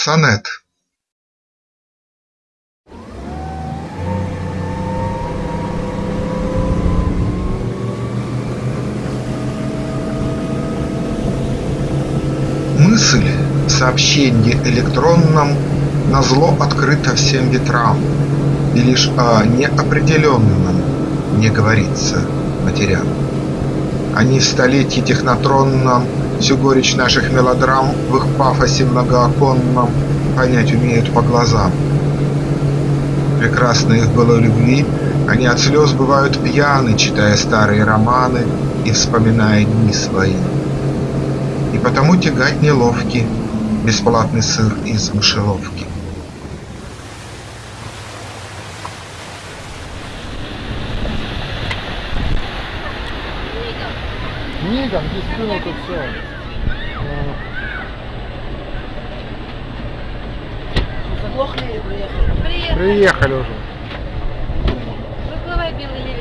Сонет Мысль в сообщении электронном Назло открыта всем ветрам, И лишь о неопределенном Не говорится матерям. Они в столетии технотронном Всю горечь наших мелодрам В их пафосе многооконном Понять умеют по глазам. Прекрасно их было любви, Они от слез бывают пьяны, Читая старые романы И вспоминая дни свои. И потому тягать неловкий Бесплатный сыр из мышеловки. Книга, где спину тут все. Заглохли или приехали? Приехали уже. Выплывай, белый.